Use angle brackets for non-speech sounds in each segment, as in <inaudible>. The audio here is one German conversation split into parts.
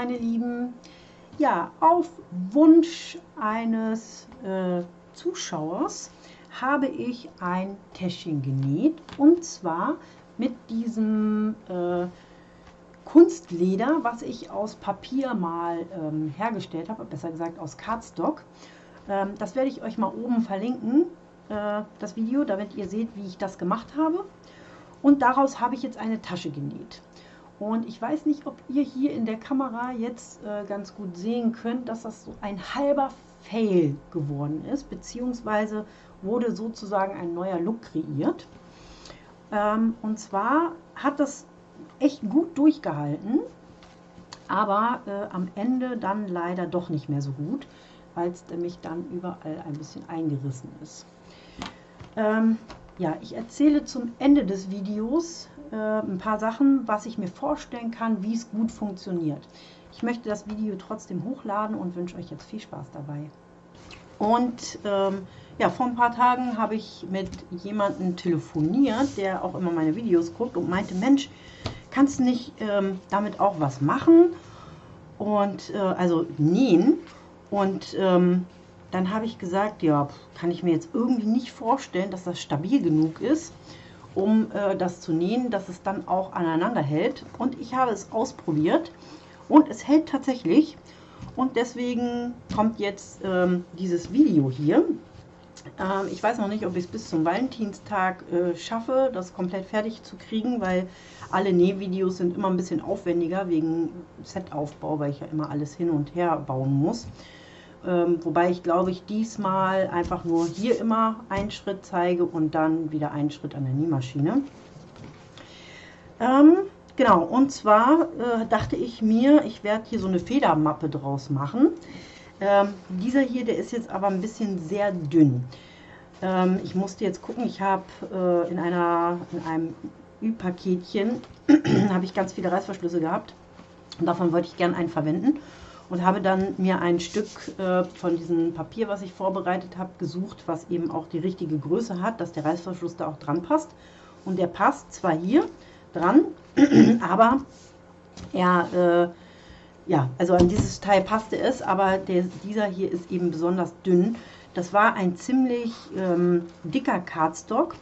meine Lieben. Ja, auf Wunsch eines äh, Zuschauers habe ich ein Täschchen genäht und zwar mit diesem äh, Kunstleder, was ich aus Papier mal ähm, hergestellt habe, besser gesagt aus Cardstock. Ähm, das werde ich euch mal oben verlinken, äh, das Video, damit ihr seht, wie ich das gemacht habe. Und daraus habe ich jetzt eine Tasche genäht. Und ich weiß nicht, ob ihr hier in der Kamera jetzt äh, ganz gut sehen könnt, dass das so ein halber Fail geworden ist, beziehungsweise wurde sozusagen ein neuer Look kreiert. Ähm, und zwar hat das echt gut durchgehalten, aber äh, am Ende dann leider doch nicht mehr so gut, weil es nämlich dann überall ein bisschen eingerissen ist. Ähm, ja, ich erzähle zum Ende des Videos äh, ein paar Sachen, was ich mir vorstellen kann, wie es gut funktioniert. Ich möchte das Video trotzdem hochladen und wünsche euch jetzt viel Spaß dabei. Und ähm, ja, vor ein paar Tagen habe ich mit jemandem telefoniert, der auch immer meine Videos guckt und meinte, Mensch, kannst du nicht ähm, damit auch was machen? Und äh, also nähen. Und ähm, dann habe ich gesagt, ja, kann ich mir jetzt irgendwie nicht vorstellen, dass das stabil genug ist, um äh, das zu nähen, dass es dann auch aneinander hält. Und ich habe es ausprobiert und es hält tatsächlich. Und deswegen kommt jetzt ähm, dieses Video hier. Ähm, ich weiß noch nicht, ob ich es bis zum Valentinstag äh, schaffe, das komplett fertig zu kriegen, weil alle Nähvideos sind immer ein bisschen aufwendiger wegen Setaufbau, weil ich ja immer alles hin und her bauen muss. Ähm, wobei ich glaube ich diesmal einfach nur hier immer einen Schritt zeige und dann wieder einen Schritt an der Nähmaschine. Ähm, genau, und zwar äh, dachte ich mir, ich werde hier so eine Federmappe draus machen. Ähm, dieser hier, der ist jetzt aber ein bisschen sehr dünn. Ähm, ich musste jetzt gucken, ich habe äh, in, in einem Ü-Paketchen <clears throat> habe ich ganz viele Reißverschlüsse gehabt. Und davon wollte ich gerne einen verwenden und habe dann mir ein Stück äh, von diesem Papier, was ich vorbereitet habe, gesucht, was eben auch die richtige Größe hat, dass der Reißverschluss da auch dran passt. Und der passt zwar hier dran, <clears throat> aber er, äh, ja, also an dieses Teil passte es, aber der, dieser hier ist eben besonders dünn. Das war ein ziemlich ähm, dicker Cardstock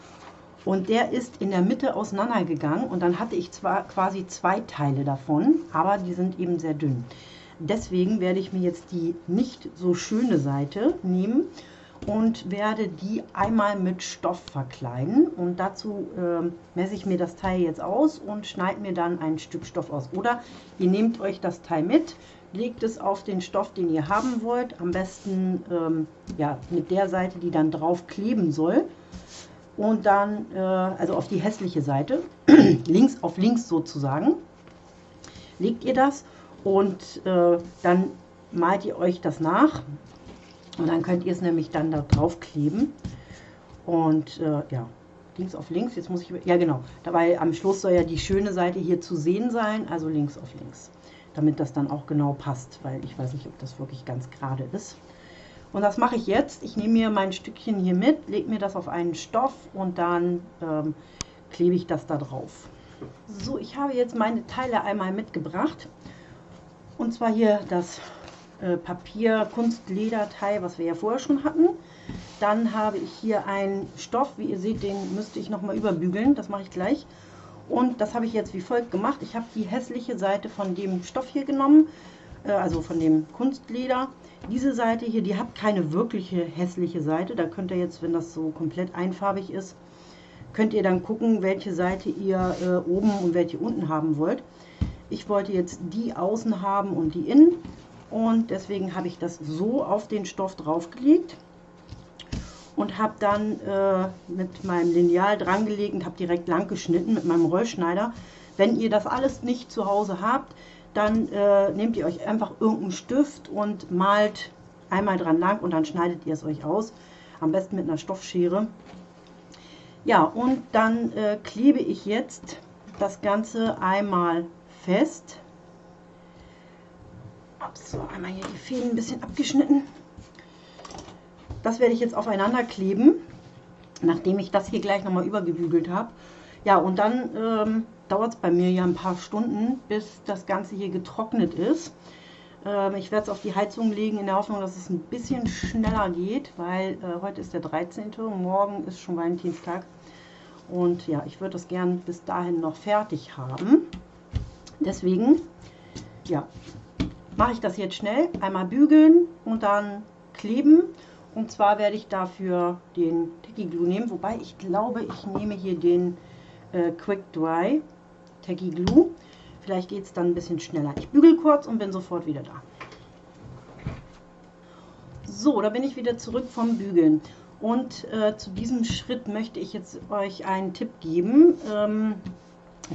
und der ist in der Mitte auseinandergegangen und dann hatte ich zwar quasi zwei Teile davon, aber die sind eben sehr dünn. Deswegen werde ich mir jetzt die nicht so schöne Seite nehmen und werde die einmal mit Stoff verkleiden. Und dazu äh, messe ich mir das Teil jetzt aus und schneide mir dann ein Stück Stoff aus. Oder ihr nehmt euch das Teil mit, legt es auf den Stoff, den ihr haben wollt. Am besten ähm, ja, mit der Seite, die dann drauf kleben soll. Und dann, äh, also auf die hässliche Seite, <clears throat> links auf links sozusagen, legt ihr das und äh, dann malt ihr euch das nach und dann könnt ihr es nämlich dann da drauf kleben und äh, ja, links auf links, jetzt muss ich, ja genau, dabei am Schluss soll ja die schöne Seite hier zu sehen sein, also links auf links, damit das dann auch genau passt, weil ich weiß nicht, ob das wirklich ganz gerade ist. Und das mache ich jetzt. Ich nehme mir mein Stückchen hier mit, lege mir das auf einen Stoff und dann ähm, klebe ich das da drauf. So, ich habe jetzt meine Teile einmal mitgebracht. Und zwar hier das äh, Papier Kunstlederteil, was wir ja vorher schon hatten. Dann habe ich hier einen Stoff, wie ihr seht, den müsste ich nochmal überbügeln, das mache ich gleich. Und das habe ich jetzt wie folgt gemacht. Ich habe die hässliche Seite von dem Stoff hier genommen, äh, also von dem Kunstleder. Diese Seite hier, die hat keine wirkliche hässliche Seite. Da könnt ihr jetzt, wenn das so komplett einfarbig ist, könnt ihr dann gucken, welche Seite ihr äh, oben und welche unten haben wollt. Ich wollte jetzt die außen haben und die innen und deswegen habe ich das so auf den Stoff draufgelegt und habe dann äh, mit meinem Lineal dran gelegt und habe direkt lang geschnitten mit meinem Rollschneider. Wenn ihr das alles nicht zu Hause habt, dann äh, nehmt ihr euch einfach irgendeinen Stift und malt einmal dran lang und dann schneidet ihr es euch aus. Am besten mit einer Stoffschere. Ja, und dann äh, klebe ich jetzt das Ganze einmal fest. So, einmal hier die Fäden ein bisschen abgeschnitten. Das werde ich jetzt aufeinander kleben, nachdem ich das hier gleich nochmal übergebügelt habe. Ja, und dann ähm, dauert es bei mir ja ein paar Stunden, bis das Ganze hier getrocknet ist. Ähm, ich werde es auf die Heizung legen in der Hoffnung, dass es ein bisschen schneller geht, weil äh, heute ist der 13. und morgen ist schon Valentinstag. Und ja, ich würde das gern bis dahin noch fertig haben. Deswegen, ja, mache ich das jetzt schnell. Einmal bügeln und dann kleben. Und zwar werde ich dafür den Tacky Glue nehmen, wobei ich glaube, ich nehme hier den äh, Quick Dry Tacky Glue. Vielleicht geht es dann ein bisschen schneller. Ich bügel kurz und bin sofort wieder da. So, da bin ich wieder zurück vom Bügeln. Und äh, zu diesem Schritt möchte ich jetzt euch einen Tipp geben, ähm,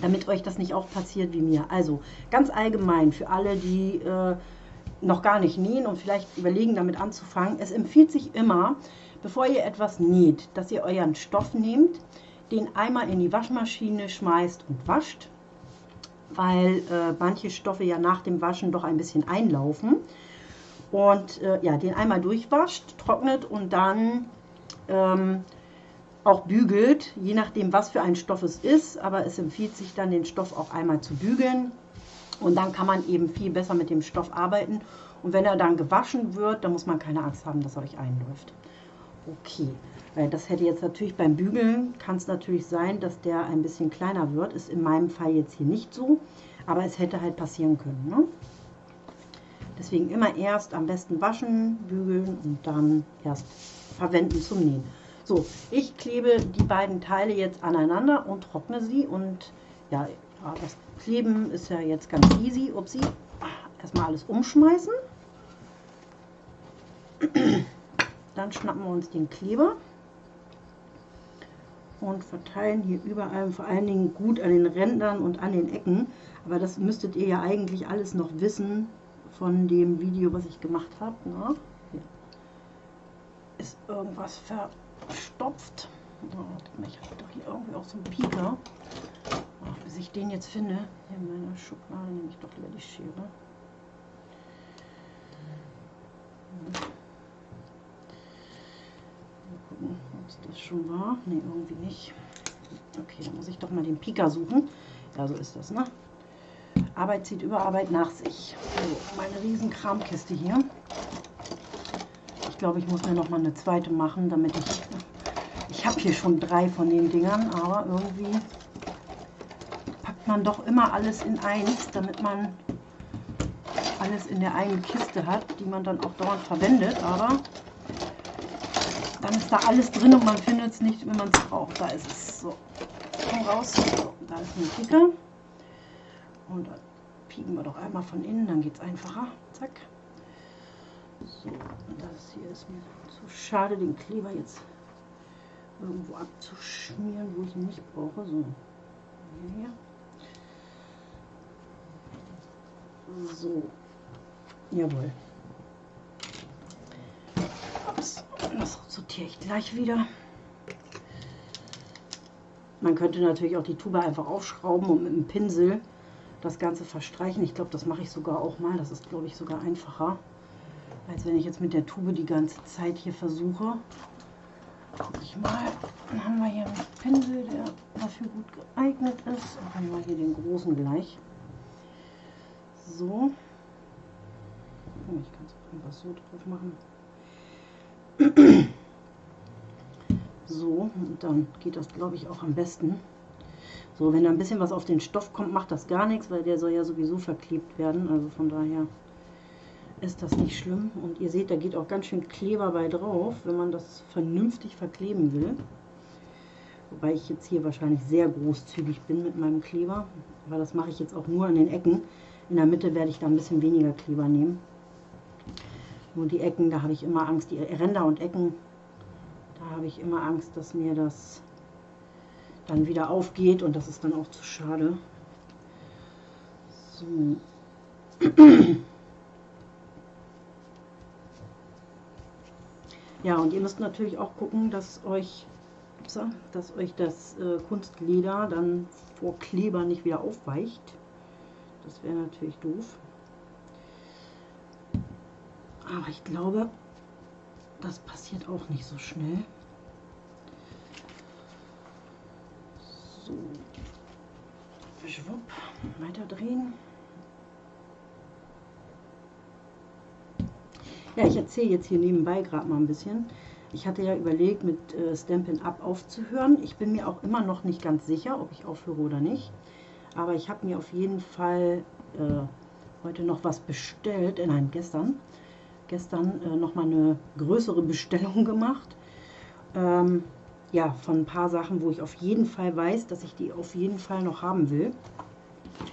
damit euch das nicht auch passiert wie mir. Also ganz allgemein für alle, die äh, noch gar nicht nähen und vielleicht überlegen, damit anzufangen. Es empfiehlt sich immer, bevor ihr etwas näht, dass ihr euren Stoff nehmt, den einmal in die Waschmaschine schmeißt und wascht weil äh, manche Stoffe ja nach dem Waschen doch ein bisschen einlaufen. Und äh, ja, den einmal durchwascht, trocknet und dann ähm, auch bügelt, je nachdem, was für ein Stoff es ist. Aber es empfiehlt sich dann, den Stoff auch einmal zu bügeln. Und dann kann man eben viel besser mit dem Stoff arbeiten. Und wenn er dann gewaschen wird, dann muss man keine Angst haben, dass er euch einläuft. Okay, weil das hätte jetzt natürlich beim Bügeln, kann es natürlich sein, dass der ein bisschen kleiner wird. Ist in meinem Fall jetzt hier nicht so, aber es hätte halt passieren können. Ne? Deswegen immer erst am besten waschen, bügeln und dann erst verwenden zum Nähen. So, ich klebe die beiden Teile jetzt aneinander und trockne sie. Und ja, das Kleben ist ja jetzt ganz easy. Upsi, erstmal alles umschmeißen. Dann schnappen wir uns den Kleber und verteilen hier überall, vor allen Dingen gut an den Rändern und an den Ecken. Aber das müsstet ihr ja eigentlich alles noch wissen von dem Video, was ich gemacht habe. Ne? Ist irgendwas verstopft. Oh, ich habe doch hier irgendwie auch so einen Pieker. Ach, bis ich den jetzt finde, hier in meiner Schublade nehme ich doch lieber die Schere. gucken, ob es das schon war. Ne, irgendwie nicht. Okay, dann muss ich doch mal den Pika suchen. Ja, so ist das, ne? Arbeit zieht über Arbeit nach sich. So, meine riesen Kramkiste hier. Glaube, ich muss mir noch mal eine zweite machen, damit ich... Ich habe hier schon drei von den Dingern, aber irgendwie packt man doch immer alles in eins, damit man alles in der einen Kiste hat, die man dann auch dauernd verwendet. Aber dann ist da alles drin und man findet es nicht, wenn man es braucht. Da ist es so. Komm raus. So, da ist ein Kicker. Und dann pieken wir doch einmal von innen, dann geht es einfacher. Zack. So, das hier ist mir zu schade, den Kleber jetzt irgendwo abzuschmieren, wo ich ihn nicht brauche. So, hier. So, jawohl. Das sortiere ich gleich wieder. Man könnte natürlich auch die Tube einfach aufschrauben und mit dem Pinsel das Ganze verstreichen. Ich glaube, das mache ich sogar auch mal. Das ist, glaube ich, sogar einfacher, als wenn ich jetzt mit der Tube die ganze Zeit hier versuche. Guck ich mal. Dann haben wir hier einen Pinsel, der dafür gut geeignet ist. Dann haben wir hier den großen gleich. So. Ich kann es einfach so drauf machen. <clears throat> So, und dann geht das, glaube ich, auch am besten. So, wenn da ein bisschen was auf den Stoff kommt, macht das gar nichts, weil der soll ja sowieso verklebt werden. Also von daher ist das nicht schlimm. Und ihr seht, da geht auch ganz schön Kleber bei drauf, wenn man das vernünftig verkleben will. Wobei ich jetzt hier wahrscheinlich sehr großzügig bin mit meinem Kleber. Aber das mache ich jetzt auch nur an den Ecken. In der Mitte werde ich da ein bisschen weniger Kleber nehmen. Nur die Ecken, da habe ich immer Angst, die Ränder und Ecken, da habe ich immer Angst, dass mir das dann wieder aufgeht und das ist dann auch zu schade. So. <clears throat> Ja, und ihr müsst natürlich auch gucken, dass euch, dass euch das äh, Kunstleder dann vor Kleber nicht wieder aufweicht. Das wäre natürlich doof. Aber ich glaube, das passiert auch nicht so schnell. So. Schwupp, weiter drehen. Ja, ich erzähle jetzt hier nebenbei gerade mal ein bisschen. Ich hatte ja überlegt, mit äh, Stampin' Up aufzuhören. Ich bin mir auch immer noch nicht ganz sicher, ob ich aufhöre oder nicht. Aber ich habe mir auf jeden Fall äh, heute noch was bestellt. Äh, nein, gestern. Gestern äh, nochmal eine größere Bestellung <laughs> gemacht. Ähm, ja, von ein paar Sachen, wo ich auf jeden Fall weiß, dass ich die auf jeden Fall noch haben will.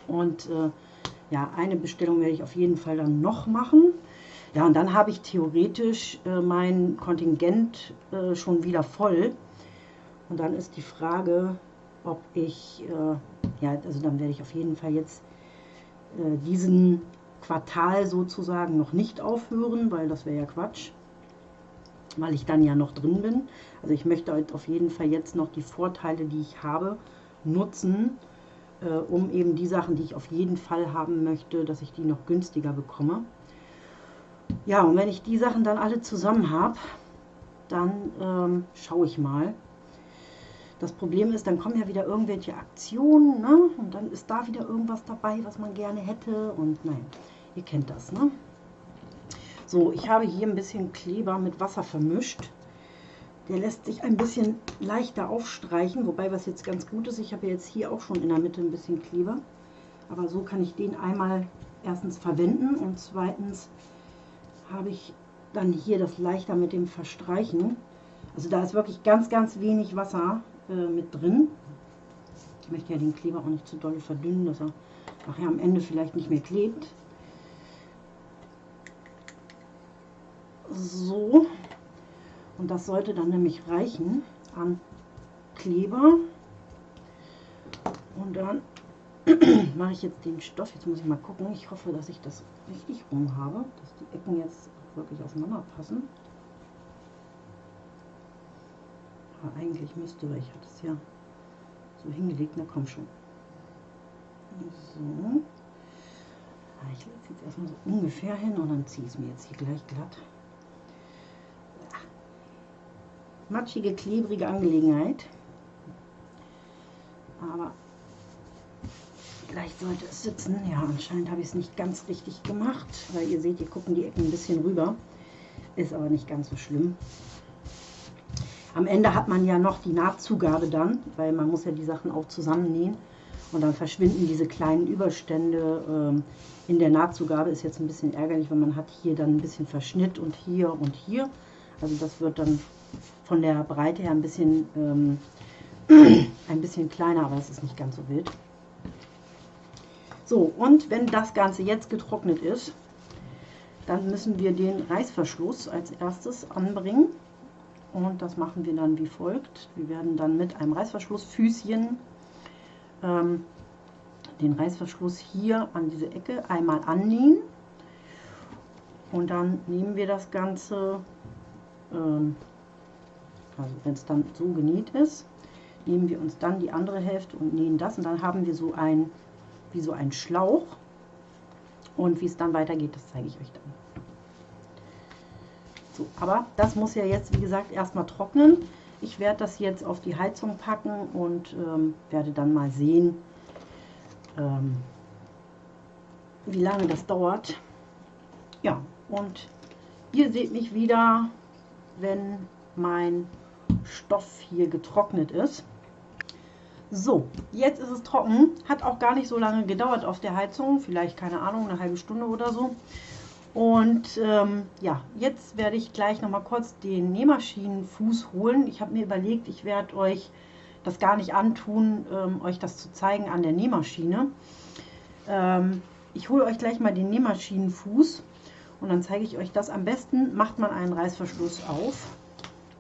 Und äh, ja, eine Bestellung werde ich auf jeden Fall dann noch machen. Ja, und dann habe ich theoretisch äh, mein Kontingent äh, schon wieder voll. Und dann ist die Frage, ob ich, äh, ja, also dann werde ich auf jeden Fall jetzt äh, diesen Quartal sozusagen noch nicht aufhören, weil das wäre ja Quatsch, weil ich dann ja noch drin bin. Also ich möchte halt auf jeden Fall jetzt noch die Vorteile, die ich habe, nutzen, äh, um eben die Sachen, die ich auf jeden Fall haben möchte, dass ich die noch günstiger bekomme. Ja, und wenn ich die Sachen dann alle zusammen habe, dann ähm, schaue ich mal. Das Problem ist, dann kommen ja wieder irgendwelche Aktionen, ne? Und dann ist da wieder irgendwas dabei, was man gerne hätte. Und nein, ihr kennt das, ne? So, ich habe hier ein bisschen Kleber mit Wasser vermischt. Der lässt sich ein bisschen leichter aufstreichen, wobei was jetzt ganz gut ist, ich habe jetzt hier auch schon in der Mitte ein bisschen Kleber. Aber so kann ich den einmal erstens verwenden und zweitens habe ich dann hier das leichter mit dem Verstreichen. Also da ist wirklich ganz, ganz wenig Wasser äh, mit drin. Ich möchte ja den Kleber auch nicht zu doll verdünnen, dass er nachher am Ende vielleicht nicht mehr klebt. So. Und das sollte dann nämlich reichen an Kleber. Und dann <clears throat> mache ich jetzt den Stoff. Jetzt muss ich mal gucken. Ich hoffe, dass ich das richtig rum habe, dass die Ecken jetzt wirklich aufeinander passen. Aber eigentlich müsste, weil ich hatte es ja so hingelegt, na komm schon. So. Ah, ich lege es jetzt erstmal so ungefähr hin und dann ziehe ich es mir jetzt hier gleich glatt. Matschige, klebrige Angelegenheit. Aber Vielleicht sollte es sitzen. Ja, anscheinend habe ich es nicht ganz richtig gemacht, weil ihr seht, hier gucken die Ecken ein bisschen rüber. Ist aber nicht ganz so schlimm. Am Ende hat man ja noch die Nahtzugabe dann, weil man muss ja die Sachen auch zusammennähen. Und dann verschwinden diese kleinen Überstände ähm, in der Nahtzugabe. Ist jetzt ein bisschen ärgerlich, weil man hat hier dann ein bisschen Verschnitt und hier und hier. Also das wird dann von der Breite her ein bisschen, ähm, <clears throat> ein bisschen kleiner, aber es ist nicht ganz so wild. So, und wenn das Ganze jetzt getrocknet ist, dann müssen wir den Reißverschluss als erstes anbringen. Und das machen wir dann wie folgt. Wir werden dann mit einem Reißverschlussfüßchen ähm, den Reißverschluss hier an diese Ecke einmal annähen. Und dann nehmen wir das Ganze, ähm, also wenn es dann so genäht ist, nehmen wir uns dann die andere Hälfte und nähen das. Und dann haben wir so ein wie so ein Schlauch. Und wie es dann weitergeht, das zeige ich euch dann. So, aber das muss ja jetzt, wie gesagt, erstmal trocknen. Ich werde das jetzt auf die Heizung packen und ähm, werde dann mal sehen, ähm, wie lange das dauert. Ja, und ihr seht mich wieder, wenn mein Stoff hier getrocknet ist. So, jetzt ist es trocken. Hat auch gar nicht so lange gedauert auf der Heizung. Vielleicht, keine Ahnung, eine halbe Stunde oder so. Und ähm, ja, jetzt werde ich gleich noch mal kurz den Nähmaschinenfuß holen. Ich habe mir überlegt, ich werde euch das gar nicht antun, ähm, euch das zu zeigen an der Nähmaschine. Ähm, ich hole euch gleich mal den Nähmaschinenfuß und dann zeige ich euch das. Am besten macht man einen Reißverschluss auf.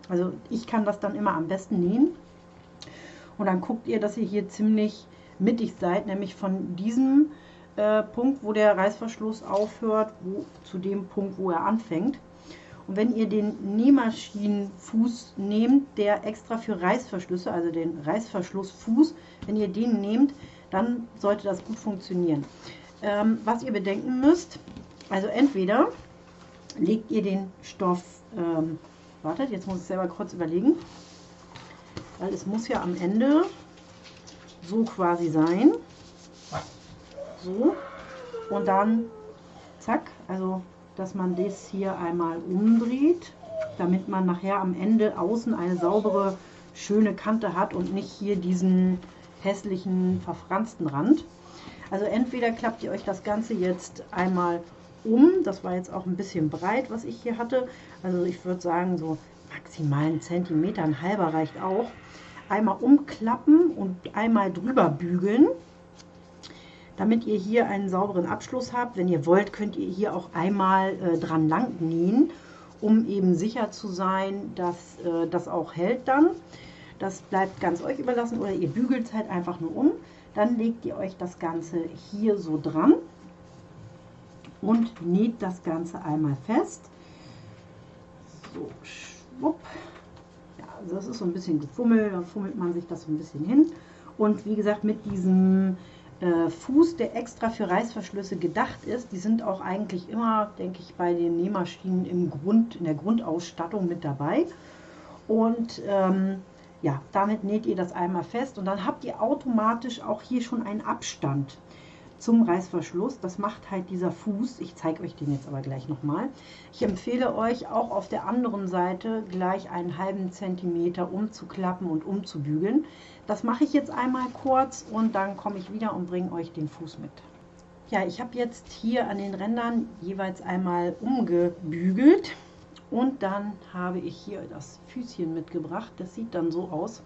Also ich kann das dann immer am besten nähen. Und dann guckt ihr, dass ihr hier ziemlich mittig seid, nämlich von diesem äh, Punkt, wo der Reißverschluss aufhört, wo, zu dem Punkt, wo er anfängt. Und wenn ihr den Nähmaschinenfuß nehmt, der extra für Reißverschlüsse, also den Reißverschlussfuß, wenn ihr den nehmt, dann sollte das gut funktionieren. Ähm, was ihr bedenken müsst, also entweder legt ihr den Stoff, ähm, wartet, jetzt muss ich selber kurz überlegen, weil es muss ja am Ende so quasi sein. So. Und dann zack, also dass man das hier einmal umdreht, damit man nachher am Ende außen eine saubere, schöne Kante hat und nicht hier diesen hässlichen, verfransten Rand. Also entweder klappt ihr euch das Ganze jetzt einmal um, das war jetzt auch ein bisschen breit, was ich hier hatte, also ich würde sagen so maximal einen Zentimeter, ein halber reicht auch. Einmal umklappen und einmal drüber bügeln, damit ihr hier einen sauberen Abschluss habt. Wenn ihr wollt, könnt ihr hier auch einmal äh, dran lang nähen, um eben sicher zu sein, dass äh, das auch hält dann. Das bleibt ganz euch überlassen oder ihr bügelt es halt einfach nur um. Dann legt ihr euch das Ganze hier so dran und näht das Ganze einmal fest. So, schwupp. Ja, also das ist so ein bisschen gefummelt, dann fummelt man sich das so ein bisschen hin. Und wie gesagt, mit diesem äh, Fuß, der extra für Reißverschlüsse gedacht ist, die sind auch eigentlich immer, denke ich, bei den Nähmaschinen im Grund, in der Grundausstattung mit dabei. Und ähm, ja, damit näht ihr das einmal fest und dann habt ihr automatisch auch hier schon einen Abstand zum Reißverschluss. Das macht halt dieser Fuß. Ich zeige euch den jetzt aber gleich nochmal. Ich empfehle euch auch auf der anderen Seite gleich einen halben Zentimeter umzuklappen und umzubügeln. Das mache ich jetzt einmal kurz und dann komme ich wieder und bringe euch den Fuß mit. Ja, ich habe jetzt hier an den Rändern jeweils einmal umgebügelt und dann habe ich hier das Füßchen mitgebracht. Das sieht dann so aus.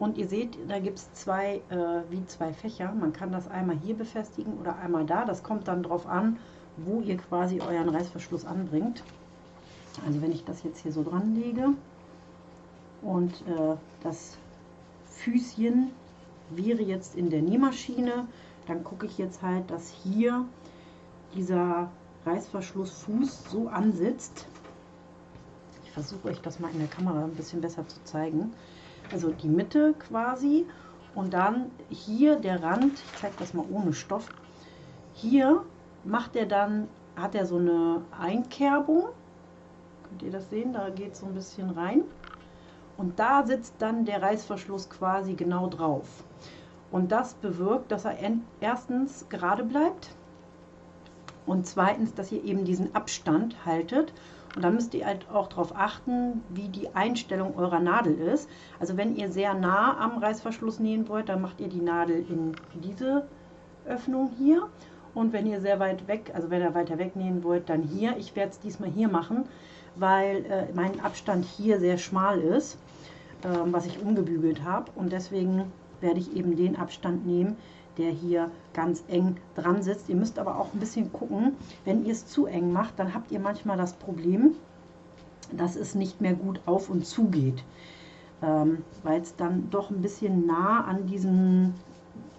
Und ihr seht, da gibt es zwei, äh, wie zwei Fächer. Man kann das einmal hier befestigen oder einmal da. Das kommt dann darauf an, wo ihr quasi euren Reißverschluss anbringt. Also wenn ich das jetzt hier so dran lege und äh, das Füßchen wäre jetzt in der Nähmaschine, dann gucke ich jetzt halt, dass hier dieser Reißverschlussfuß so ansitzt. Ich versuche euch das mal in der Kamera ein bisschen besser zu zeigen also die Mitte quasi. Und dann hier der Rand, ich zeige das mal ohne Stoff, hier macht er dann, hat er so eine Einkerbung, könnt ihr das sehen, da geht so ein bisschen rein. Und da sitzt dann der Reißverschluss quasi genau drauf. Und das bewirkt, dass er erstens gerade bleibt und zweitens, dass ihr eben diesen Abstand haltet und da müsst ihr halt auch darauf achten, wie die Einstellung eurer Nadel ist. Also wenn ihr sehr nah am Reißverschluss nähen wollt, dann macht ihr die Nadel in diese Öffnung hier. Und wenn ihr sehr weit weg, also wenn ihr weiter weg nähen wollt, dann hier. Ich werde es diesmal hier machen, weil äh, mein Abstand hier sehr schmal ist, äh, was ich umgebügelt habe. Und deswegen werde ich eben den Abstand nehmen, der hier ganz eng dran sitzt. Ihr müsst aber auch ein bisschen gucken, wenn ihr es zu eng macht, dann habt ihr manchmal das Problem, dass es nicht mehr gut auf und zu geht, ähm, weil es dann doch ein bisschen nah an diesen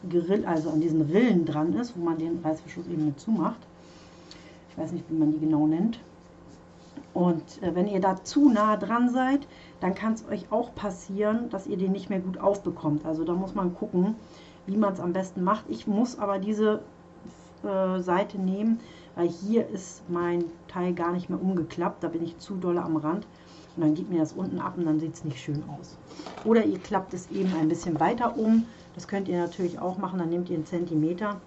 Grill, also an diesen Rillen dran ist, wo man den Reißverschluss eben mit zumacht. Ich weiß nicht, wie man die genau nennt. Und äh, wenn ihr da zu nah dran seid, dann kann es euch auch passieren, dass ihr den nicht mehr gut aufbekommt. Also da muss man gucken, wie man es am besten macht. Ich muss aber diese äh, Seite nehmen, weil hier ist mein Teil gar nicht mehr umgeklappt. Da bin ich zu doll am Rand. Und dann geht mir das unten ab und dann sieht es nicht schön aus. Oder ihr klappt es eben ein bisschen weiter um. Das könnt ihr natürlich auch machen. Dann nehmt ihr einen Zentimeter.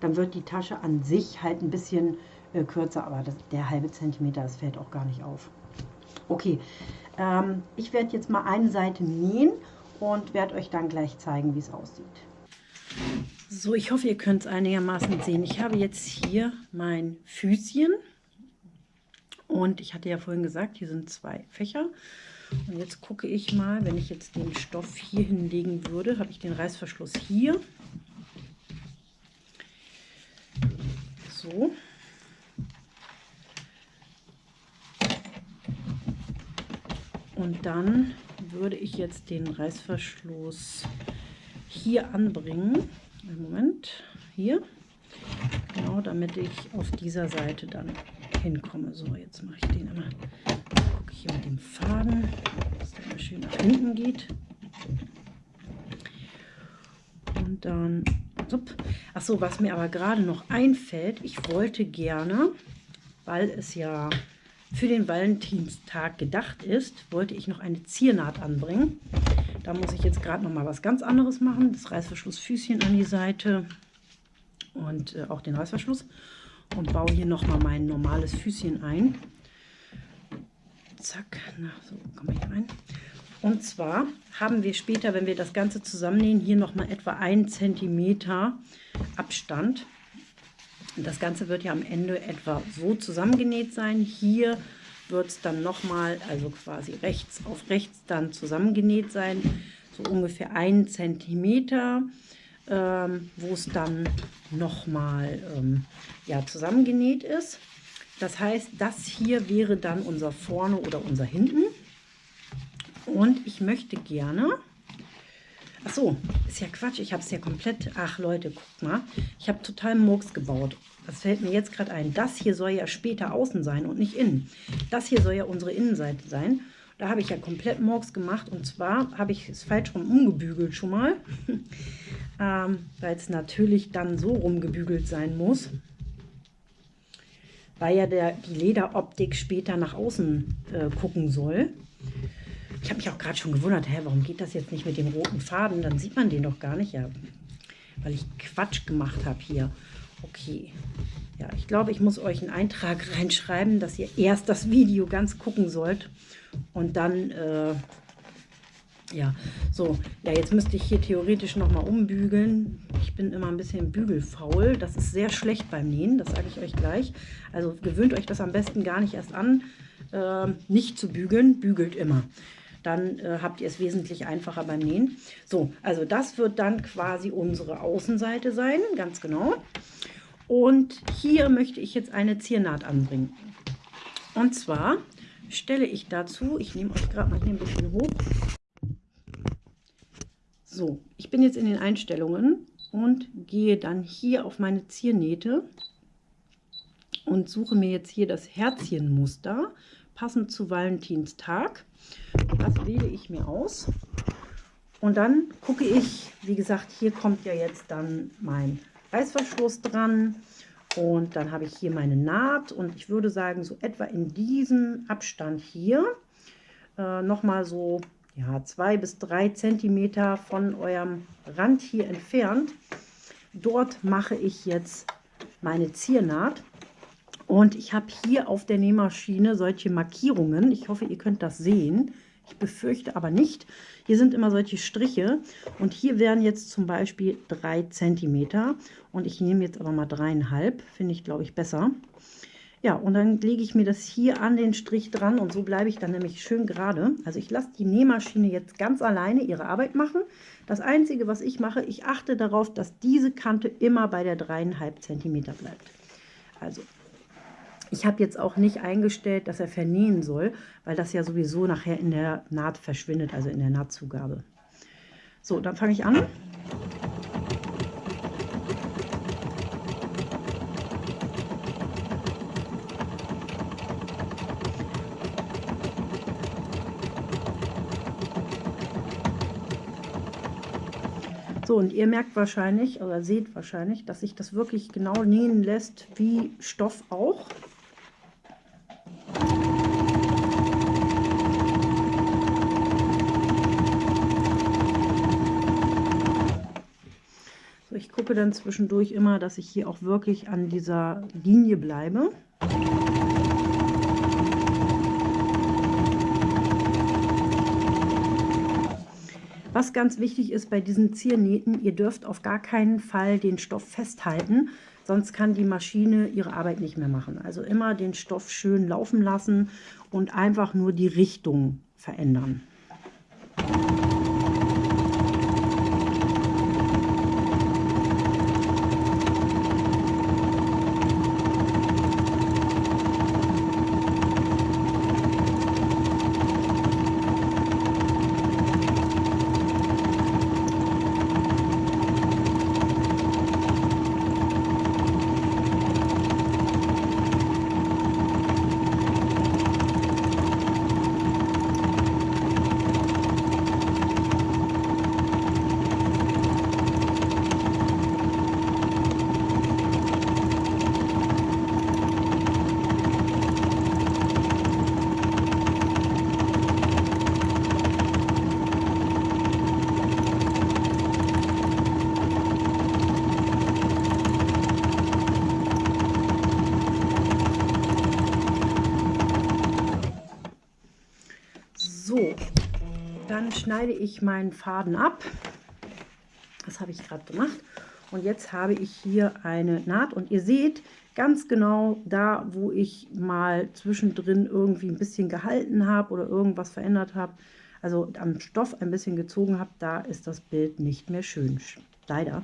Dann wird die Tasche an sich halt ein bisschen äh, kürzer. Aber das, der halbe Zentimeter, das fällt auch gar nicht auf. Okay, ähm, ich werde jetzt mal eine Seite nähen und werde euch dann gleich zeigen, wie es aussieht. So, ich hoffe, ihr könnt es einigermaßen sehen. Ich habe jetzt hier mein Füßchen und ich hatte ja vorhin gesagt, hier sind zwei Fächer. Und jetzt gucke ich mal, wenn ich jetzt den Stoff hier hinlegen würde, habe ich den Reißverschluss hier. So. Und dann würde ich jetzt den Reißverschluss hier anbringen. Einen Moment, hier. Genau, damit ich auf dieser Seite dann hinkomme. So, jetzt mache ich den einmal. Gucke ich hier mit dem Faden, dass der mal schön nach hinten geht. Und dann, ach so, was mir aber gerade noch einfällt, ich wollte gerne, weil es ja für den Valentinstag gedacht ist, wollte ich noch eine Ziernaht anbringen. Da muss ich jetzt gerade noch mal was ganz anderes machen. Das Reißverschlussfüßchen an die Seite und äh, auch den Reißverschluss und baue hier nochmal mein normales Füßchen ein. Zack, na, so komme ich rein. Und zwar haben wir später, wenn wir das Ganze zusammennähen, hier nochmal etwa 1 cm Abstand. Das Ganze wird ja am Ende etwa so zusammengenäht sein. Hier wird es dann nochmal, also quasi rechts auf rechts dann zusammengenäht sein. So ungefähr 1 cm, ähm, wo es dann nochmal ähm, ja, zusammengenäht ist. Das heißt, das hier wäre dann unser Vorne oder unser Hinten. Und ich möchte gerne... Ach so, ist ja Quatsch, ich habe es ja komplett... Ach Leute, guck mal, ich habe total Murks gebaut. Das fällt mir jetzt gerade ein. Das hier soll ja später außen sein und nicht innen. Das hier soll ja unsere Innenseite sein. Da habe ich ja komplett Murks gemacht und zwar habe ich es falsch rum umgebügelt schon mal, <laughs> ähm, weil es natürlich dann so rumgebügelt sein muss weil ja der, die Lederoptik später nach außen äh, gucken soll. Ich habe mich auch gerade schon gewundert, hä, warum geht das jetzt nicht mit dem roten Faden? Dann sieht man den doch gar nicht. Ja, weil ich Quatsch gemacht habe hier. Okay. Ja, ich glaube, ich muss euch einen Eintrag <laughs> reinschreiben, dass ihr erst das Video ganz gucken sollt und dann äh, ja, so, ja, jetzt müsste ich hier theoretisch nochmal umbügeln. Ich bin immer ein bisschen bügelfaul. Das ist sehr schlecht beim Nähen, das sage ich euch gleich. Also gewöhnt euch das am besten gar nicht erst an, äh, nicht zu bügeln. Bügelt immer. Dann äh, habt ihr es wesentlich einfacher beim Nähen. So, also das wird dann quasi unsere Außenseite sein, ganz genau. Und hier möchte ich jetzt eine Ziernaht anbringen. Und zwar stelle ich dazu, ich nehme euch gerade mal hier ein bisschen hoch, so, ich bin jetzt in den Einstellungen und gehe dann hier auf meine Ziernähte und suche mir jetzt hier das Herzchenmuster, passend zu Valentinstag. Das wähle ich mir aus. Und dann gucke ich, wie gesagt, hier kommt ja jetzt dann mein Reißverschluss dran. Und dann habe ich hier meine Naht und ich würde sagen, so etwa in diesem Abstand hier äh, nochmal so ja, zwei bis drei Zentimeter von eurem Rand hier entfernt. Dort mache ich jetzt meine Ziernaht. Und ich habe hier auf der Nähmaschine solche Markierungen. Ich hoffe, ihr könnt das sehen. Ich befürchte aber nicht. Hier sind immer solche Striche und hier wären jetzt zum Beispiel drei Zentimeter. Und ich nehme jetzt aber mal dreieinhalb, finde ich glaube ich besser. Ja, und dann lege ich mir das hier an den Strich dran und so bleibe ich dann nämlich schön gerade. Also ich lasse die Nähmaschine jetzt ganz alleine ihre Arbeit machen. Das Einzige, was ich mache, ich achte darauf, dass diese Kante immer bei der 3,5 cm bleibt. Also ich habe jetzt auch nicht eingestellt, dass er vernähen soll, weil das ja sowieso nachher in der Naht verschwindet, also in der Nahtzugabe. So, dann fange ich an. So, und ihr merkt wahrscheinlich oder seht wahrscheinlich, dass sich das wirklich genau nähen lässt, wie Stoff auch. Ich gucke dann zwischendurch immer, dass ich hier auch wirklich an dieser Linie bleibe. Was ganz wichtig ist bei diesen Ziernähten, ihr dürft auf gar keinen Fall den Stoff festhalten, sonst kann die Maschine ihre Arbeit nicht mehr machen. Also immer den Stoff schön laufen lassen und einfach nur die Richtung verändern. Schneide ich meinen Faden ab. Das habe ich gerade gemacht. Und jetzt habe ich hier eine Naht und ihr seht ganz genau da, wo ich mal zwischendrin irgendwie ein bisschen gehalten habe oder irgendwas verändert habe, also am Stoff ein bisschen gezogen habe, da ist das Bild nicht mehr schön. Leider.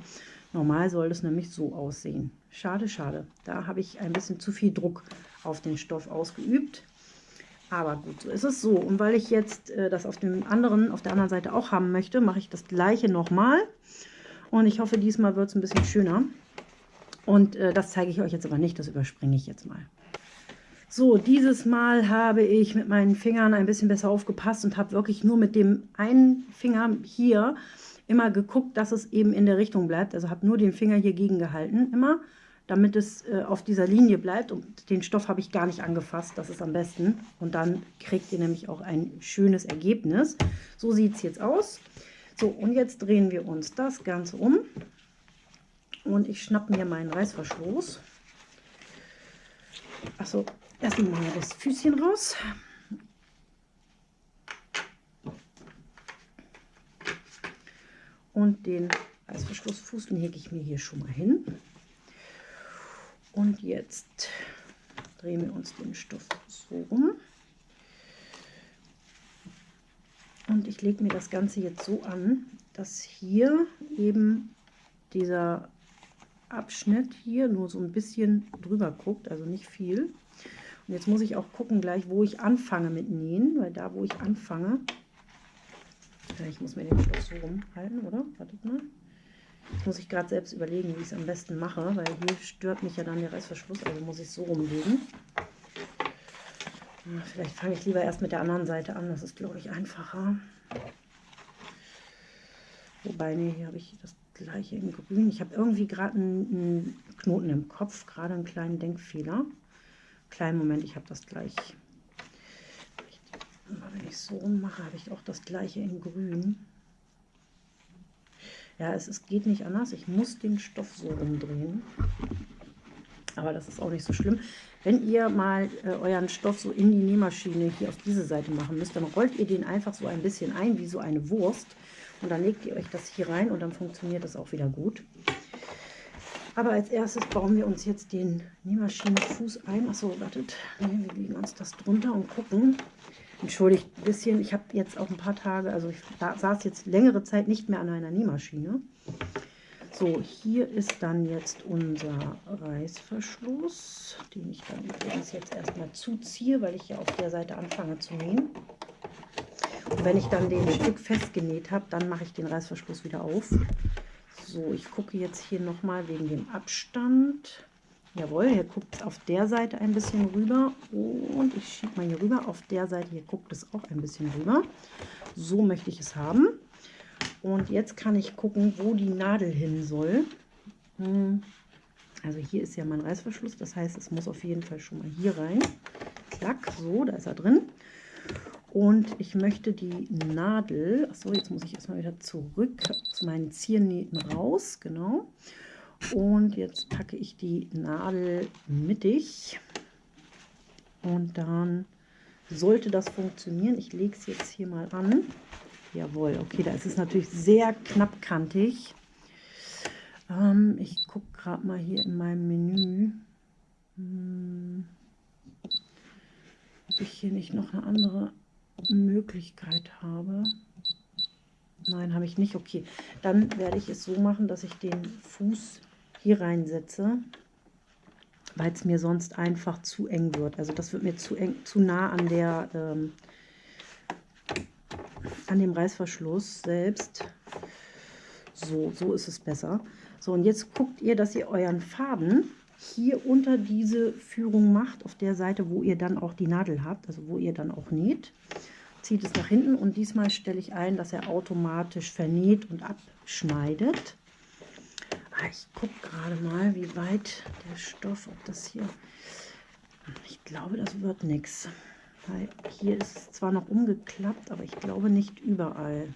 Normal soll es nämlich so aussehen. Schade, schade. Da habe ich ein bisschen zu viel Druck auf den Stoff ausgeübt. Aber gut, so ist es so. Und weil ich jetzt äh, das auf dem anderen, auf der anderen Seite auch haben möchte, mache ich das gleiche nochmal. Und ich hoffe, diesmal wird es ein bisschen schöner. Und äh, das zeige ich euch jetzt aber nicht, das überspringe ich jetzt mal. So, dieses Mal habe ich mit meinen Fingern ein bisschen besser aufgepasst und habe wirklich nur mit dem einen Finger hier immer geguckt, dass es eben in der Richtung bleibt. Also habe nur den Finger hier gegen gehalten, immer, damit es äh, auf dieser Linie bleibt. Und den Stoff habe ich gar nicht angefasst, das ist am besten. Und dann kriegt ihr nämlich auch ein schönes Ergebnis. So sieht es jetzt aus. So, und jetzt drehen wir uns das Ganze um. Und ich schnappe mir meinen Reißverschluss. Achso, erstmal mal das Füßchen raus. Und den Reißverschlussfuß lege ich mir hier schon mal hin. Und jetzt drehen wir uns den Stoff so rum. Und ich lege mir das Ganze jetzt so an, dass hier eben dieser Abschnitt hier nur so ein bisschen drüber guckt, also nicht viel. Und jetzt muss ich auch gucken gleich, wo ich anfange mit Nähen, weil da, wo ich anfange, ich muss mir den Stoff so rumhalten, oder? Wartet mal. Jetzt muss ich gerade selbst überlegen, wie ich es am besten mache, weil hier stört mich ja dann der Reißverschluss, also muss ich es so rumlegen. Vielleicht fange ich lieber erst mit der anderen Seite an, das ist, glaube ich, einfacher. Wobei, nee, hier habe ich das gleiche in grün. Ich habe irgendwie gerade einen, einen, Knoten im Kopf, gerade einen kleinen Denkfehler. Kleinen Moment, ich habe das gleich. Wenn ich so mache, habe ich auch das gleiche in grün. Ja, es, es geht nicht anders. Ich muss den Stoff so umdrehen. Aber das ist auch nicht so schlimm. Wenn ihr mal äh, euren Stoff so in die Nähmaschine hier auf diese Seite machen müsst, dann rollt ihr den einfach so ein bisschen ein, wie so eine Wurst. Und dann legt ihr euch das hier rein und dann funktioniert das auch wieder gut. Aber als erstes bauen wir uns jetzt den Nähmaschinenfuß ein. Achso, wartet. Nee, wir legen uns das drunter und gucken. Entschuldigt ein bisschen, ich habe jetzt auch ein paar Tage, also ich saß jetzt längere Zeit nicht mehr an einer Nähmaschine. So, hier ist dann jetzt unser Reißverschluss, den ich dann übrigens jetzt erstmal zuziehe, weil ich ja auf der Seite anfange zu nähen. Und wenn ich dann den Stück festgenäht habe, dann mache ich den Reißverschluss wieder auf. So, ich gucke jetzt hier nochmal wegen dem Abstand. Jawohl, hier guckt es auf der Seite ein bisschen rüber und ich schiebe mal hier rüber. Auf der Seite hier guckt es auch ein bisschen rüber. So möchte ich es haben. Und jetzt kann ich gucken, wo die Nadel hin soll. Hm. Also hier ist ja mein Reißverschluss, das heißt, es muss auf jeden Fall schon mal hier rein. Klack, so, da ist er drin. Und ich möchte die Nadel, achso, jetzt muss ich erstmal wieder zurück zu meinen Ziernähten raus, genau. Und jetzt packe ich die Nadel mittig. Und dann sollte das funktionieren. Ich lege es jetzt hier mal an. Jawohl, okay, da ist es natürlich sehr knappkantig. Ähm, ich gucke gerade mal hier in meinem Menü, hm, ob ich hier nicht noch eine andere Möglichkeit habe. Nein, habe ich nicht. Okay, dann werde ich es so machen, dass ich den Fuß hier reinsetze, weil es mir sonst einfach zu eng wird. Also das wird mir zu eng, zu nah an der ähm, an dem Reißverschluss selbst. So, so ist es besser. So, und jetzt guckt ihr, dass ihr euren Faden hier unter diese Führung macht, auf der Seite, wo ihr dann auch die Nadel habt, also wo ihr dann auch näht. Zieht es nach hinten und diesmal stelle ich ein, dass er automatisch vernäht und abschneidet. Ah, ich gucke gerade mal, wie weit der Stoff, ob das hier... Ich glaube, das wird nichts. Weil hier ist es zwar noch umgeklappt, aber ich glaube nicht überall.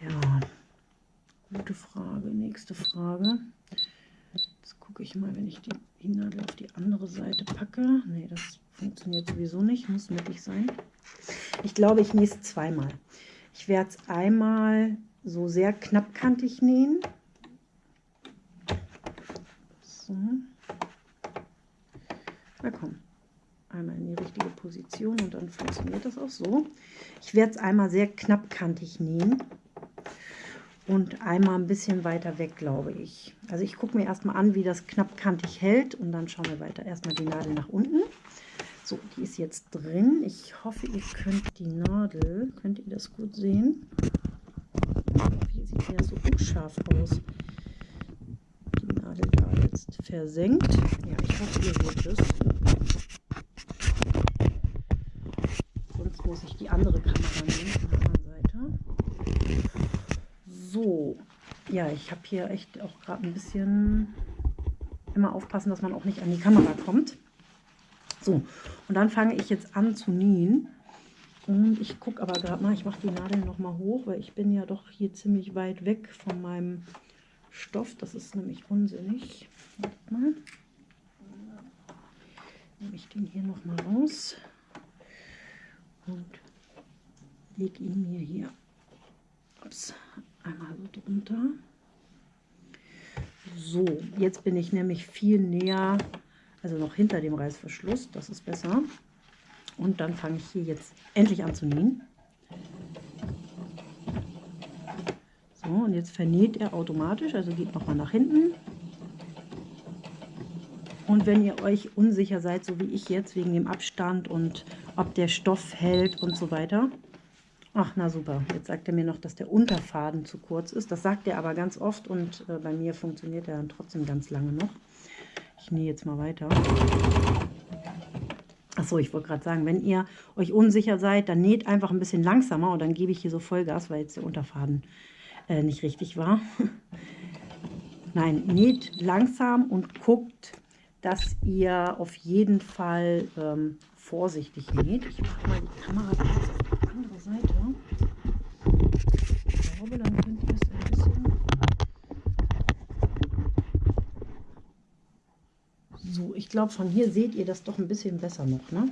Ja, gute Frage. Nächste Frage. Jetzt gucke ich mal, wenn ich die Nadel auf die andere Seite packe. Nee, das funktioniert sowieso nicht. Muss mittig sein. Ich glaube, ich nähe es zweimal. Ich werde es einmal so sehr knappkantig nähen. So. Na komm, einmal in die richtige Position und dann funktioniert das auch so. Ich werde es einmal sehr knappkantig nähen und einmal ein bisschen weiter weg, glaube ich. Also ich gucke mir erstmal an, wie das knappkantig hält und dann schauen wir weiter. Erstmal die Nadel nach unten. So, die ist jetzt drin. Ich hoffe, ihr könnt die Nadel, könnt ihr das gut sehen? Ja so unscharf aus. Die Nadel da jetzt versenkt. Ja, ich hoffe, ihr seht es. Sonst muss ich die andere Kamera nehmen von der anderen Seite. So, ja, ich habe hier echt auch gerade ein bisschen immer aufpassen, dass man auch nicht an die Kamera kommt. So, und dann fange ich jetzt an zu nähen. Und ich gucke aber gerade mal, ich mache die Nadel noch mal hoch, weil ich bin ja doch hier ziemlich weit weg von meinem Stoff. Das ist nämlich unsinnig. Wartet mal. Nehme ich den hier noch mal raus und lege ihn mir hier ups, einmal so drunter. So, jetzt bin ich nämlich viel näher also noch hinter dem Reißverschluss, das ist besser. Und dann fange ich hier jetzt endlich an zu nähen. So, und jetzt vernäht er automatisch, also geht nochmal nach hinten. Und wenn ihr euch unsicher seid, so wie ich jetzt, wegen dem Abstand und ob der Stoff hält und so weiter. Ach, na super. Jetzt sagt er mir noch, dass der Unterfaden zu kurz ist. Das sagt er aber ganz oft und äh, bei mir funktioniert er dann trotzdem ganz lange noch. Ich nähe jetzt mal weiter. Achso, ich wollte gerade sagen, wenn ihr euch unsicher seid, dann näht einfach ein bisschen langsamer und dann gebe ich hier so Vollgas, weil jetzt der Unterfaden äh, nicht richtig war. <laughs> Nein, näht langsam und guckt, dass ihr auf jeden Fall ähm, vorsichtig näht. Ich mache mal die Kamera auf die andere Seite. Ich glaube, dann könnt ihr es ein bisschen So, ich glaube, von hier seht ihr das doch ein bisschen besser noch, ne?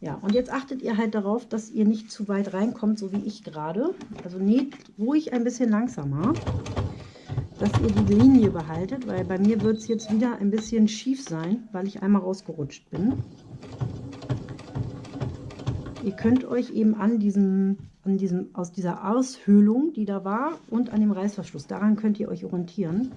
Ja, und jetzt achtet ihr halt darauf, dass ihr nicht zu weit reinkommt, so wie ich gerade. Also näht ruhig ein bisschen langsamer, dass ihr die Linie behaltet, weil bei mir wird es jetzt wieder ein bisschen schief sein, weil ich einmal rausgerutscht bin. Ihr könnt euch eben an diesem an diesem, aus dieser Aushöhlung, die da war, und an dem Reißverschluss. Daran könnt ihr euch orientieren.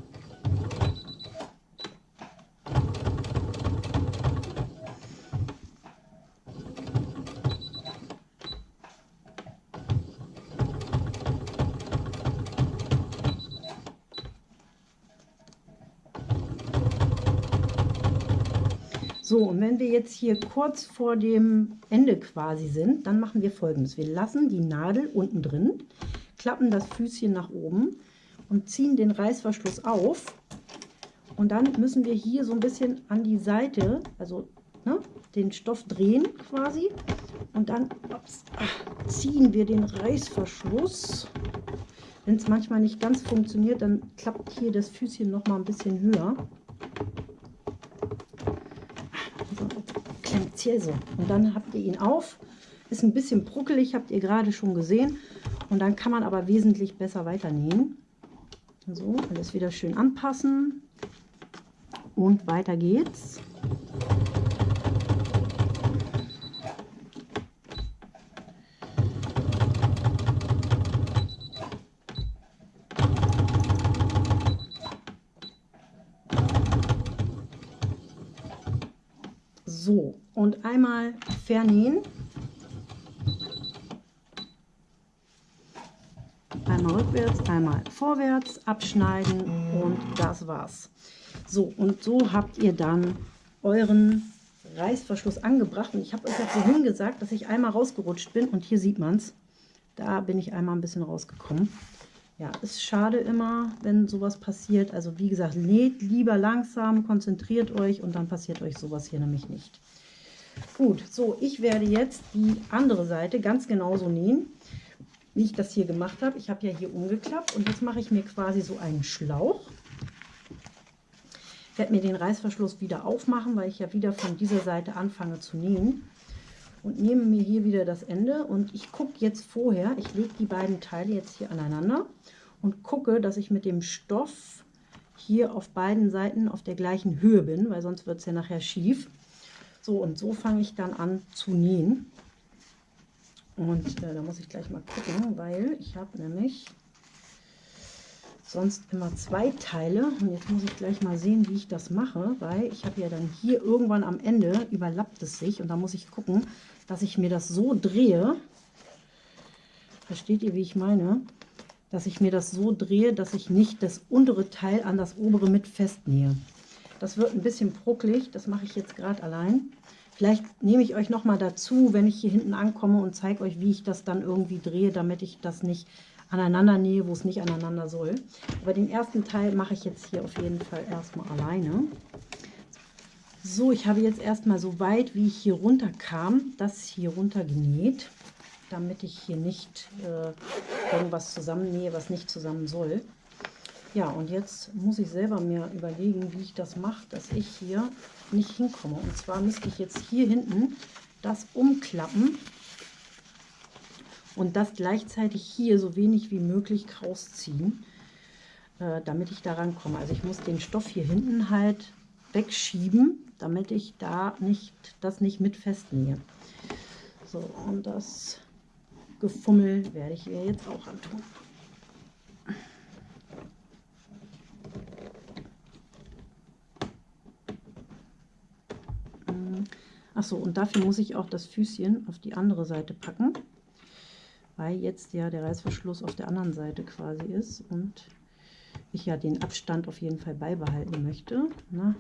So, und wenn wir jetzt hier kurz vor dem Ende quasi sind, dann machen wir folgendes. Wir lassen die Nadel unten drin, klappen das Füßchen nach oben und ziehen den Reißverschluss auf. Und dann müssen wir hier so ein bisschen an die Seite, also ne, den Stoff drehen quasi. Und dann ups, ach, ziehen wir den Reißverschluss. Wenn es manchmal nicht ganz funktioniert, dann klappt hier das Füßchen noch mal ein bisschen höher. Klemmt so. Und dann habt ihr ihn auf. Ist ein bisschen bruckelig, habt ihr gerade schon gesehen. Und dann kann man aber wesentlich besser weiter nähen. So, alles wieder schön anpassen. Und weiter geht's. So, und einmal vernähen. Einmal rückwärts, einmal vorwärts, abschneiden und das war's. So, und so habt ihr dann euren Reißverschluss angebracht. Und ich habe euch ja vorhin gesagt, dass ich einmal rausgerutscht bin und hier sieht man es. Da bin ich einmal ein bisschen rausgekommen. Ja, ist schade immer, wenn sowas passiert. Also wie gesagt, näht lieber langsam, konzentriert euch und dann passiert euch sowas hier nämlich nicht. Gut, so, ich werde jetzt die andere Seite ganz genauso nähen, wie ich das hier gemacht habe. Ich habe ja hier umgeklappt und jetzt mache ich mir quasi so einen Schlauch. werde mir den Reißverschluss wieder aufmachen, weil ich ja wieder von dieser Seite anfange zu nähen. Und nehme mir hier wieder das Ende und ich gucke jetzt vorher, ich lege die beiden Teile jetzt hier aneinander und gucke, dass ich mit dem Stoff hier auf beiden Seiten auf der gleichen Höhe bin, weil sonst wird es ja nachher schief. So, und so fange ich dann an zu nähen. Und äh, da muss ich gleich mal gucken, weil ich habe nämlich sonst immer zwei Teile. Und jetzt muss ich gleich mal sehen, wie ich das mache, weil ich habe ja dann hier irgendwann am Ende überlappt es sich. Und da muss ich gucken, dass ich mir das so drehe. Versteht ihr, wie ich meine? Dass ich mir das so drehe, dass ich nicht das untere Teil an das obere mit festnähe. Das wird ein bisschen brucklig, das mache ich jetzt gerade allein. Vielleicht nehme ich euch noch mal dazu, wenn ich hier hinten ankomme und zeige euch, wie ich das dann irgendwie drehe, damit ich das nicht aneinander nähe, wo es nicht aneinander soll. Aber den ersten Teil mache ich jetzt hier auf jeden Fall erstmal alleine. So, ich habe jetzt erstmal so weit, wie ich hier runter kam, das hier runter genäht, damit ich hier nicht äh, irgendwas zusammennähe, was nicht zusammen soll. Ja, und jetzt muss ich selber mir überlegen, wie ich das mache, dass ich hier nicht hinkomme. Und zwar müsste ich jetzt hier hinten das umklappen und das gleichzeitig hier so wenig wie möglich rausziehen, äh, damit ich da rankomme. Also ich muss den Stoff hier hinten halt wegschieben, damit ich da nicht das nicht mit festnähe. So, und das Gefummel werde ich ihr jetzt auch antun. Achso, und dafür muss ich auch das Füßchen auf die andere Seite packen, weil jetzt ja der Reißverschluss auf der anderen Seite quasi ist und ich ja den Abstand auf jeden Fall beibehalten möchte. Na,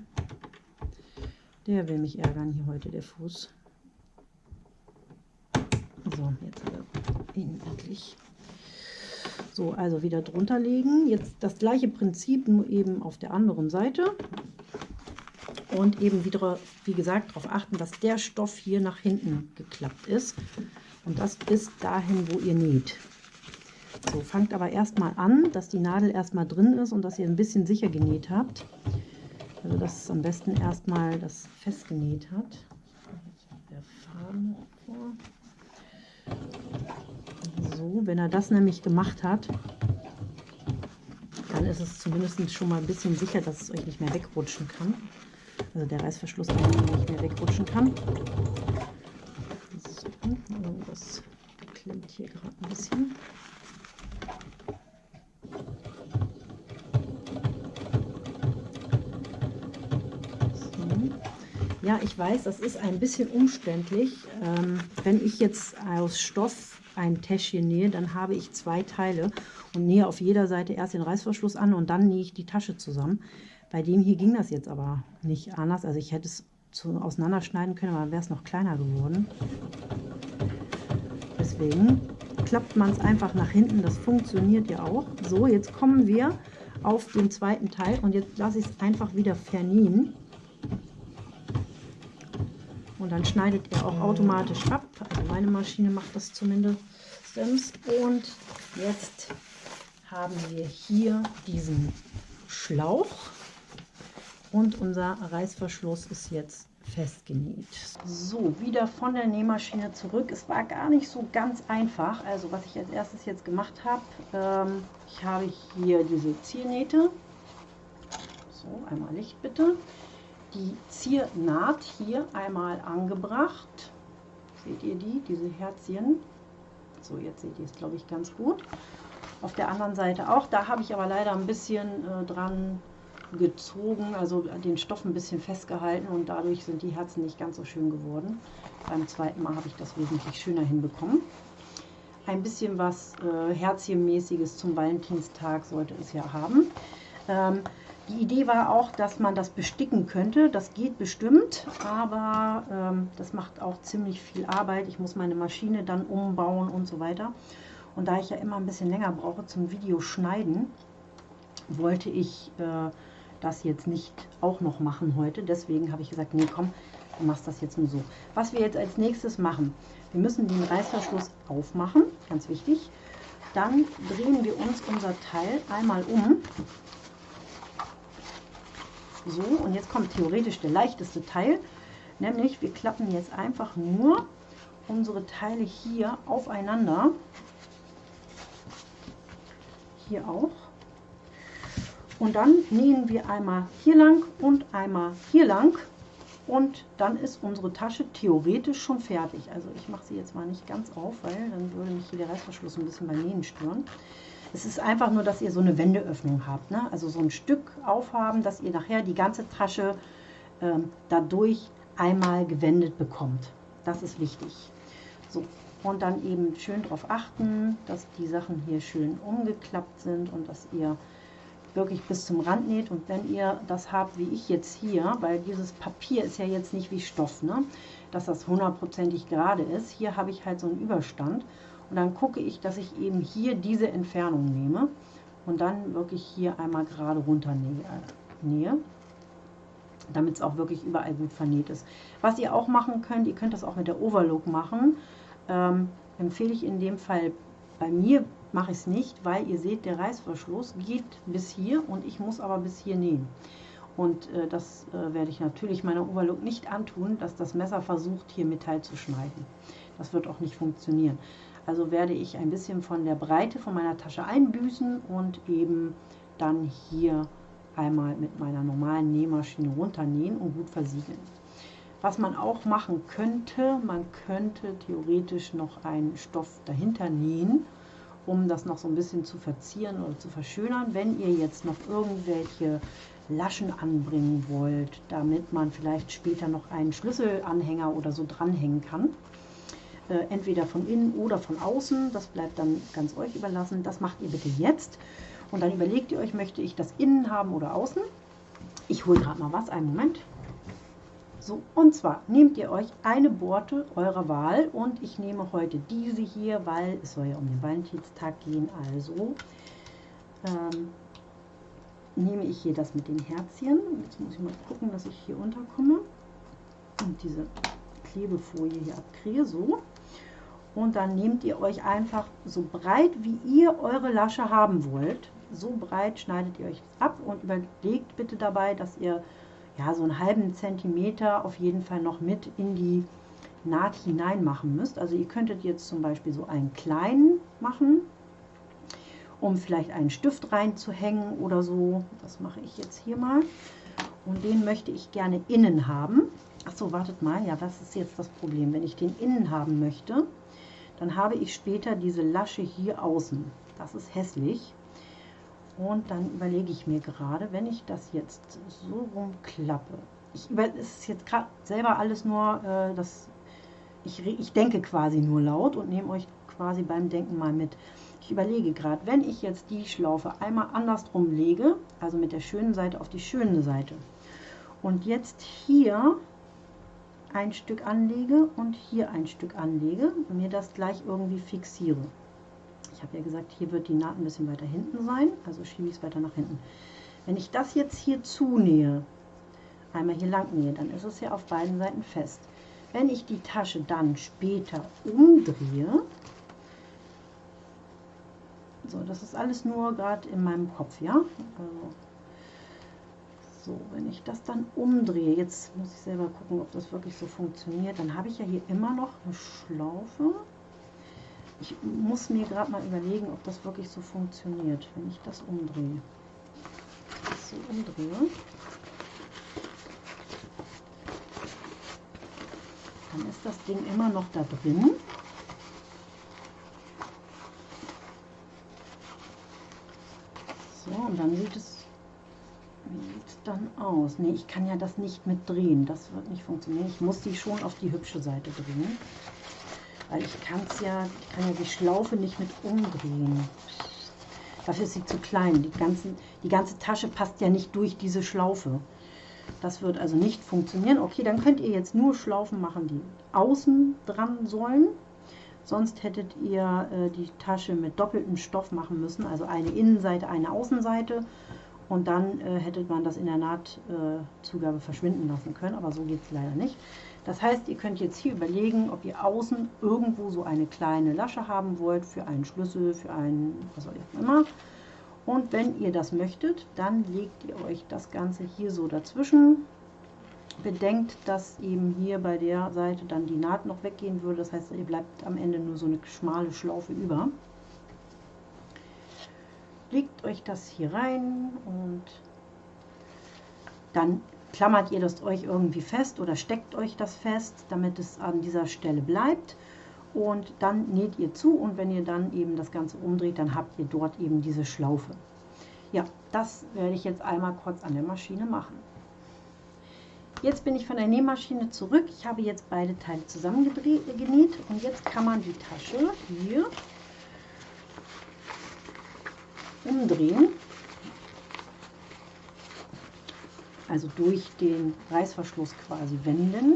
der will mich ärgern hier heute, der Fuß. So, jetzt hat er ihn endlich. So, also wieder drunter legen. Jetzt das gleiche Prinzip, nur eben auf der anderen Seite und eben wieder, wie gesagt, darauf achten, dass der Stoff hier nach hinten geklappt ist und das bis dahin, wo ihr näht. So, fangt aber erstmal an, dass die Nadel erstmal drin ist und dass ihr ein bisschen sicher genäht habt. Also dass es am besten erstmal das festgenäht hat. Der. So, wenn er das nämlich gemacht hat, dann ist es zumindest schon mal ein bisschen sicher, dass es euch nicht mehr wegrutschen kann also der Reißverschluss nicht mehr wegrutschen kann. So, das klemmt hier gerade ein bisschen. Ja, ich weiß, das ist ein bisschen umständlich. Ähm, wenn ich jetzt aus Stoff ein Täschchen nähe, dann habe ich zwei Teile und nähe auf jeder Seite erst den Reißverschluss an und dann nähe ich die Tasche zusammen. Bei dem hier ging das jetzt aber nicht anders. Also ich hätte es zu, auseinanderschneiden können, aber dann wäre es noch kleiner geworden. Deswegen klappt man es einfach nach hinten. Das funktioniert ja auch. So, jetzt kommen wir auf den zweiten Teil und jetzt lasse ich es einfach wieder vernähen. Und dann schneidet er auch automatisch ab. Also meine Maschine macht das zumindest. Und jetzt haben wir hier diesen Schlauch und unser Reißverschluss ist jetzt festgenäht. So, wieder von der Nähmaschine zurück. Es war gar nicht so ganz einfach. Also was ich als erstes jetzt gemacht habe, ähm, ich habe hier diese Ziernähte. So, einmal Licht bitte. Die Ziernaht hier einmal angebracht. Seht ihr die, diese Herzchen? So, jetzt seht ihr es, glaube ich, ganz gut. Auf der anderen Seite auch. Da habe ich aber leider ein bisschen äh, dran gezogen, also den Stoff ein bisschen festgehalten und dadurch sind die Herzen nicht ganz so schön geworden. Beim zweiten Mal habe ich das wesentlich schöner hinbekommen. Ein bisschen was äh, Herzchenmäßiges zum Valentinstag sollte es ja haben. Ähm, die Idee war auch, dass man das besticken könnte. Das geht bestimmt, aber ähm, das macht auch ziemlich viel Arbeit. Ich muss meine Maschine dann umbauen und so weiter. Und da ich ja immer ein bisschen länger brauche zum Video schneiden, wollte ich äh, das jetzt nicht auch noch machen heute. Deswegen habe ich gesagt, nee, komm, du machst das jetzt nur so. Was wir jetzt als nächstes machen, wir müssen den Reißverschluss aufmachen, ganz wichtig. Dann drehen wir uns unser Teil einmal um. So, und jetzt kommt theoretisch der leichteste Teil, nämlich wir klappen jetzt einfach nur unsere Teile hier aufeinander. Hier auch. Und dann nähen wir einmal hier lang und einmal hier lang. Und dann ist unsere Tasche theoretisch schon fertig. Also ich mache sie jetzt mal nicht ganz auf, weil dann würde mich hier der Reißverschluss ein bisschen beim Nähen stören. Es ist einfach nur, dass ihr so eine Wendeöffnung habt. Ne? Also so ein Stück aufhaben, dass ihr nachher die ganze Tasche ähm, dadurch einmal gewendet bekommt. Das ist wichtig. So, und dann eben schön darauf achten, dass die Sachen hier schön umgeklappt sind und dass ihr wirklich bis zum Rand näht. Und wenn ihr das habt, wie ich jetzt hier, weil dieses Papier ist ja jetzt nicht wie Stoff, ne? dass das hundertprozentig gerade ist. Hier habe ich halt so einen Überstand. Und dann gucke ich, dass ich eben hier diese Entfernung nehme und dann wirklich hier einmal gerade runter nähe, damit es auch wirklich überall gut vernäht ist. Was ihr auch machen könnt, ihr könnt das auch mit der Overlook machen, ähm, empfehle ich in dem Fall bei mir mache ich es nicht, weil ihr seht, der Reißverschluss geht bis hier und ich muss aber bis hier nähen. Und äh, das äh, werde ich natürlich meiner Overlook nicht antun, dass das Messer versucht, hier Metall zu schneiden. Das wird auch nicht funktionieren. Also werde ich ein bisschen von der Breite von meiner Tasche einbüßen und eben dann hier einmal mit meiner normalen Nähmaschine runternähen und gut versiegeln. Was man auch machen könnte, man könnte theoretisch noch einen Stoff dahinter nähen, um das noch so ein bisschen zu verzieren oder zu verschönern. Wenn ihr jetzt noch irgendwelche Laschen anbringen wollt, damit man vielleicht später noch einen Schlüsselanhänger oder so dranhängen kann, äh, entweder von innen oder von außen. Das bleibt dann ganz euch überlassen. Das macht ihr bitte jetzt. Und dann überlegt ihr euch, möchte ich das innen haben oder außen. Ich hole gerade mal was, einen Moment. So, und zwar nehmt ihr euch eine Borte eurer Wahl und ich nehme heute diese hier, weil es soll ja um den Valentinstag gehen, also ähm, nehme ich hier das mit den Herzchen. Jetzt muss ich mal gucken, dass ich hier unterkomme und diese Klebefolie hier abkriege, so und dann nehmt ihr euch einfach so breit, wie ihr eure Lasche haben wollt. So breit schneidet ihr euch ab und überlegt bitte dabei, dass ihr ja so einen halben Zentimeter auf jeden Fall noch mit in die Naht hinein machen müsst. Also ihr könntet jetzt zum Beispiel so einen kleinen machen, um vielleicht einen Stift reinzuhängen oder so. Das mache ich jetzt hier mal. Und den möchte ich gerne innen haben. Achso, wartet mal. Ja, was ist jetzt das Problem? Wenn ich den innen haben möchte, dann habe ich später diese Lasche hier außen. Das ist hässlich. Und dann überlege ich mir gerade, wenn ich das jetzt so rumklappe, ich es ist jetzt gerade selber alles nur, äh, das, ich, ich denke quasi nur laut und nehme euch quasi beim Denken mal mit. Ich überlege gerade, wenn ich jetzt die Schlaufe einmal andersrum lege, also mit der schönen Seite auf die schöne Seite, und jetzt hier ein Stück anlege und hier ein Stück anlege und mir das gleich irgendwie fixiere. Ich habe ja gesagt, hier wird die Naht ein bisschen weiter hinten sein, also schiebe ich es weiter nach hinten. Wenn ich das jetzt hier zunähe, einmal hier lang nähe, dann ist es ja auf beiden Seiten fest. Wenn ich die Tasche dann später umdrehe, so, das ist alles nur gerade in meinem Kopf, ja. Also, so, wenn ich das dann umdrehe, jetzt muss ich selber gucken, ob das wirklich so funktioniert, dann habe ich ja hier immer noch eine Schlaufe. Ich muss mir gerade mal überlegen, ob das wirklich so funktioniert, wenn ich das umdrehe. Das so umdrehe. Dann ist das Ding immer noch da drin. So, und dann sieht es dann aus? Ne, ich kann ja das nicht mit drehen. Das wird nicht funktionieren. Ich muss die schon auf die hübsche Seite drehen. Weil ich kann es ja, ich kann ja die Schlaufe nicht mit umdrehen. Dafür ist sie zu klein. Die, ganzen, die ganze Tasche passt ja nicht durch diese Schlaufe. Das wird also nicht funktionieren. Okay, dann könnt ihr jetzt nur Schlaufen machen, die außen dran sollen. Sonst hättet ihr äh, die Tasche mit doppeltem Stoff machen müssen, also eine Innenseite, eine Außenseite und dann äh, hätte man das in der Nahtzugabe äh, verschwinden lassen können, aber so geht es leider nicht. Das heißt, ihr könnt jetzt hier überlegen, ob ihr außen irgendwo so eine kleine Lasche haben wollt für einen Schlüssel, für einen, was auch immer. Und wenn ihr das möchtet, dann legt ihr euch das Ganze hier so dazwischen. Bedenkt, dass eben hier bei der Seite dann die Naht noch weggehen würde. Das heißt, ihr bleibt am Ende nur so eine schmale Schlaufe über. Legt euch das hier rein und dann klammert ihr das euch irgendwie fest oder steckt euch das fest, damit es an dieser Stelle bleibt. Und dann näht ihr zu und wenn ihr dann eben das Ganze umdreht, dann habt ihr dort eben diese Schlaufe. Ja, das werde ich jetzt einmal kurz an der Maschine machen. Jetzt bin ich von der Nähmaschine zurück. Ich habe jetzt beide Teile zusammengenäht und jetzt kann man die Tasche hier umdrehen also durch den Reißverschluss quasi wenden.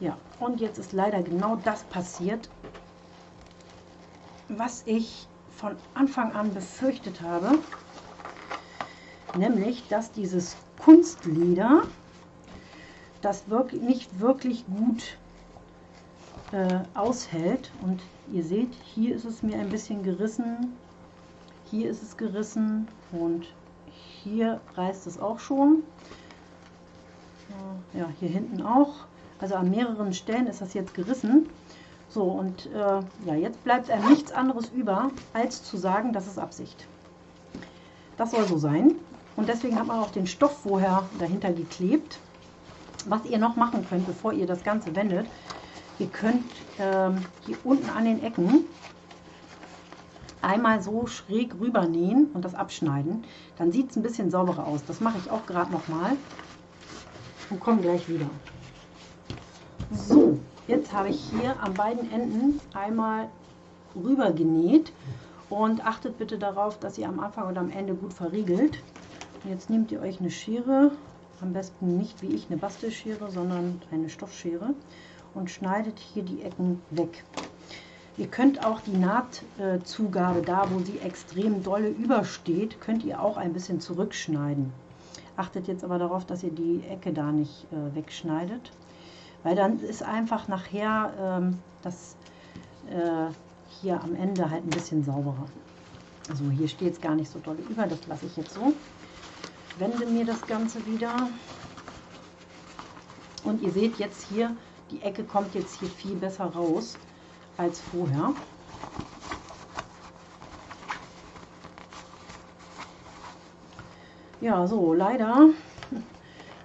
Ja, und jetzt ist leider genau das passiert, was ich von Anfang an befürchtet habe, nämlich, dass dieses Kunstleder das wirklich, nicht wirklich gut äh, aushält. Und ihr seht, hier ist es mir ein bisschen gerissen, hier ist es gerissen und hier reißt es auch schon. Ja, hier hinten auch. Also an mehreren Stellen ist das jetzt gerissen. So, und äh, ja, jetzt bleibt einem nichts anderes über, als zu sagen, das ist Absicht. Das soll so sein. Und deswegen hat man auch den Stoff vorher dahinter geklebt was ihr noch machen könnt, bevor ihr das Ganze wendet, ihr könnt ähm, hier unten an den Ecken einmal so schräg rüber nähen und das abschneiden. Dann sieht es ein bisschen sauberer aus. Das mache ich auch gerade nochmal und komme gleich wieder. So, jetzt habe ich hier an beiden Enden einmal rüber genäht und achtet bitte darauf, dass ihr am Anfang und am Ende gut verriegelt. Jetzt nehmt ihr euch eine Schere am besten nicht wie ich eine Bastelschere, sondern eine Stoffschere und schneidet hier die Ecken weg. Ihr könnt auch die Nahtzugabe, da wo sie extrem dolle übersteht, könnt ihr auch ein bisschen zurückschneiden. Achtet jetzt aber darauf, dass ihr die Ecke da nicht äh, wegschneidet, weil dann ist einfach nachher ähm, das äh, hier am Ende halt ein bisschen sauberer. Also hier steht es gar nicht so doll über, das lasse ich jetzt so wende mir das Ganze wieder. Und ihr seht jetzt hier, die Ecke kommt jetzt hier viel besser raus als vorher. Ja, so, leider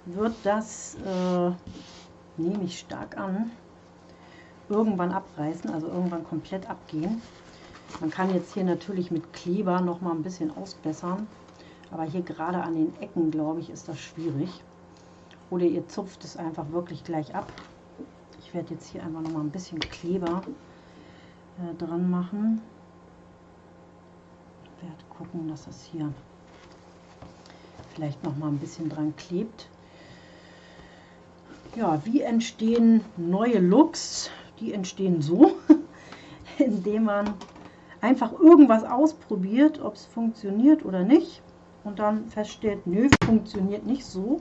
wird das, äh, nehme ich stark an, irgendwann abreißen, also irgendwann komplett abgehen. Man kann jetzt hier natürlich mit Kleber noch mal ein bisschen ausbessern. Aber hier gerade an den Ecken, glaube ich, ist das schwierig. Oder ihr zupft es einfach wirklich gleich ab. Ich werde jetzt hier einfach noch mal ein bisschen Kleber äh, dran machen. Ich werde gucken, dass das hier vielleicht noch mal ein bisschen dran klebt. Ja, wie entstehen neue Looks? Die entstehen so, <laughs> indem man einfach irgendwas ausprobiert, ob es funktioniert oder nicht und dann feststellt, nö, funktioniert nicht so,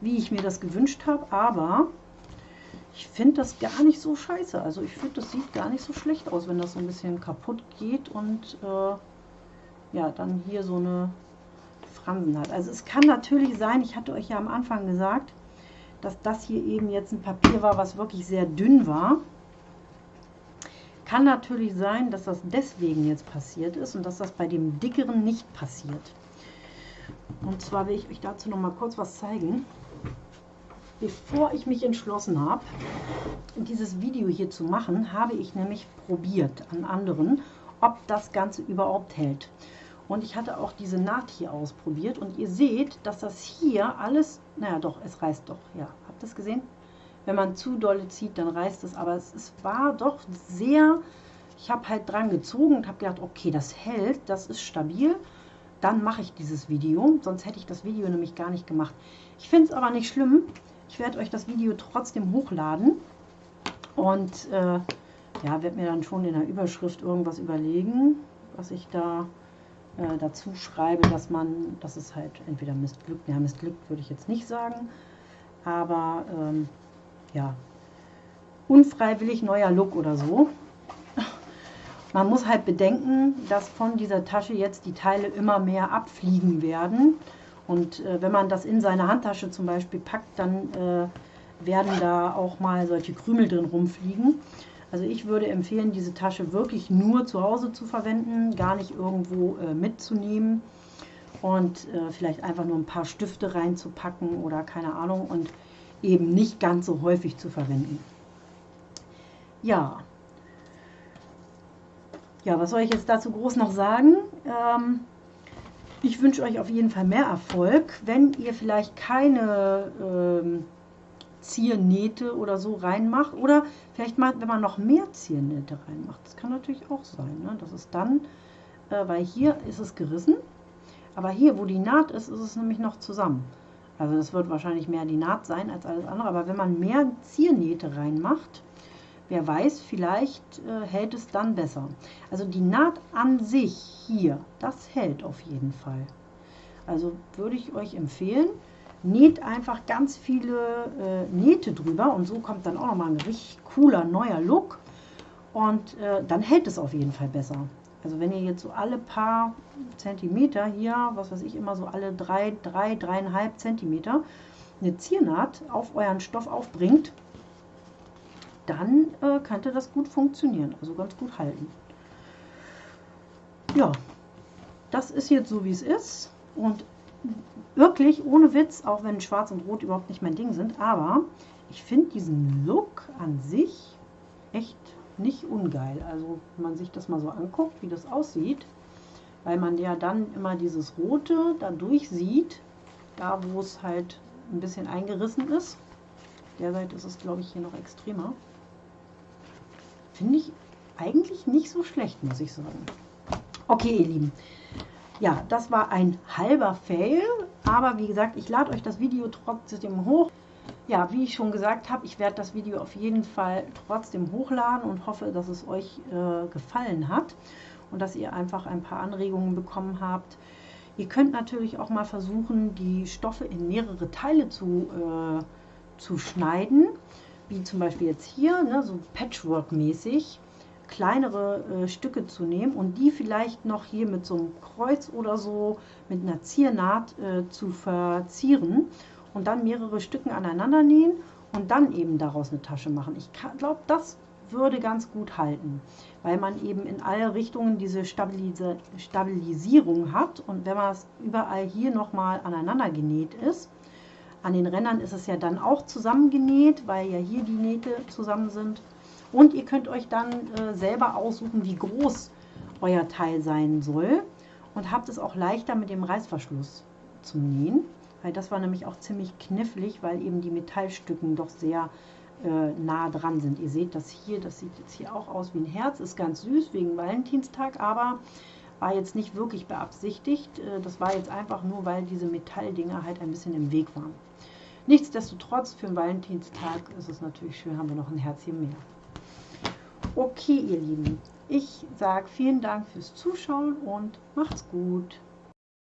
wie ich mir das gewünscht habe, aber ich finde das gar nicht so scheiße. Also ich finde, das sieht gar nicht so schlecht aus, wenn das so ein bisschen kaputt geht und äh, ja, dann hier so eine Fransen hat. Also es kann natürlich sein, ich hatte euch ja am Anfang gesagt, dass das hier eben jetzt ein Papier war, was wirklich sehr dünn war. Kann natürlich sein, dass das deswegen jetzt passiert ist und dass das bei dem dickeren nicht passiert. Und zwar will ich euch dazu noch mal kurz was zeigen. Bevor ich mich entschlossen habe, dieses Video hier zu machen, habe ich nämlich probiert an anderen, ob das Ganze überhaupt hält. Und ich hatte auch diese Naht hier ausprobiert und ihr seht, dass das hier alles, naja doch, es reißt doch, ja, habt ihr es gesehen? Wenn man zu dolle zieht, dann reißt es, aber es, es war doch sehr, ich habe halt dran gezogen und habe gedacht, okay, das hält, das ist stabil dann mache ich dieses Video. Sonst hätte ich das Video nämlich gar nicht gemacht. Ich finde es aber nicht schlimm. Ich werde euch das Video trotzdem hochladen. Und äh, ja, werde mir dann schon in der Überschrift irgendwas überlegen, was ich da äh, dazu schreibe, dass man, das ist halt entweder missglückt, ja, missglückt würde ich jetzt nicht sagen, aber ähm, ja, unfreiwillig neuer Look oder so. Man muss halt bedenken, dass von dieser Tasche jetzt die Teile immer mehr abfliegen werden. Und äh, wenn man das in seine Handtasche zum Beispiel packt, dann äh, werden da auch mal solche Krümel drin rumfliegen. Also ich würde empfehlen, diese Tasche wirklich nur zu Hause zu verwenden, gar nicht irgendwo äh, mitzunehmen und äh, vielleicht einfach nur ein paar Stifte reinzupacken oder keine Ahnung und eben nicht ganz so häufig zu verwenden. Ja, ja, was soll ich jetzt dazu groß noch sagen? Ähm, ich wünsche euch auf jeden Fall mehr Erfolg. Wenn ihr vielleicht keine ähm, Ziernähte oder so reinmacht oder vielleicht mal, wenn man noch mehr Ziernähte reinmacht, das kann natürlich auch sein. Ne? Das ist dann, äh, weil hier ist es gerissen, aber hier, wo die Naht ist, ist es nämlich noch zusammen. Also das wird wahrscheinlich mehr die Naht sein als alles andere, aber wenn man mehr Ziernähte reinmacht, Wer weiß, vielleicht äh, hält es dann besser. Also die Naht an sich hier, das hält auf jeden Fall. Also würde ich euch empfehlen, näht einfach ganz viele äh, Nähte drüber und so kommt dann auch nochmal ein richtig cooler neuer Look und äh, dann hält es auf jeden Fall besser. Also wenn ihr jetzt so alle paar Zentimeter hier, was weiß ich, immer so alle drei, drei, dreieinhalb Zentimeter eine Ziernaht auf euren Stoff aufbringt, dann äh, könnte das gut funktionieren, also ganz gut halten. Ja, das ist jetzt so, wie es ist und wirklich ohne Witz, auch wenn Schwarz und Rot überhaupt nicht mein Ding sind, aber ich finde diesen Look an sich echt nicht ungeil. Also wenn man sich das mal so anguckt, wie das aussieht, weil man ja dann immer dieses Rote dadurch sieht, da wo es halt ein bisschen eingerissen ist. Der Seite ist es, glaube ich, hier noch extremer. Finde ich eigentlich nicht so schlecht, muss ich sagen. Okay, ihr Lieben. Ja, das war ein halber Fail, aber wie gesagt, ich lade euch das Video trotzdem hoch. Ja, wie ich schon gesagt habe, ich werde das Video auf jeden Fall trotzdem hochladen und hoffe, dass es euch äh, gefallen hat und dass ihr einfach ein paar Anregungen bekommen habt. Ihr könnt natürlich auch mal versuchen, die Stoffe in mehrere Teile zu, äh, zu schneiden wie zum Beispiel jetzt hier, ne, so Patchwork-mäßig, kleinere äh, Stücke zu nehmen und die vielleicht noch hier mit so einem Kreuz oder so mit einer Ziernaht äh, zu verzieren und dann mehrere Stücken aneinander nähen und dann eben daraus eine Tasche machen. Ich glaube, das würde ganz gut halten, weil man eben in alle Richtungen diese Stabilis Stabilisierung hat und wenn man es überall hier nochmal aneinander genäht ist, an den Rändern ist es ja dann auch zusammengenäht, weil ja hier die Nähte zusammen sind. Und ihr könnt euch dann äh, selber aussuchen, wie groß euer Teil sein soll. Und habt es auch leichter mit dem Reißverschluss zum Nähen. Weil das war nämlich auch ziemlich knifflig, weil eben die Metallstücken doch sehr äh, nah dran sind. Ihr seht das hier, das sieht jetzt hier auch aus wie ein Herz. Ist ganz süß wegen Valentinstag, aber war jetzt nicht wirklich beabsichtigt. Äh, das war jetzt einfach nur, weil diese Metalldinger halt ein bisschen im Weg waren. Nichtsdestotrotz, für den Valentinstag ist es natürlich schön, haben wir noch ein Herzchen mehr. Okay, ihr Lieben, ich sage vielen Dank fürs Zuschauen und macht's gut.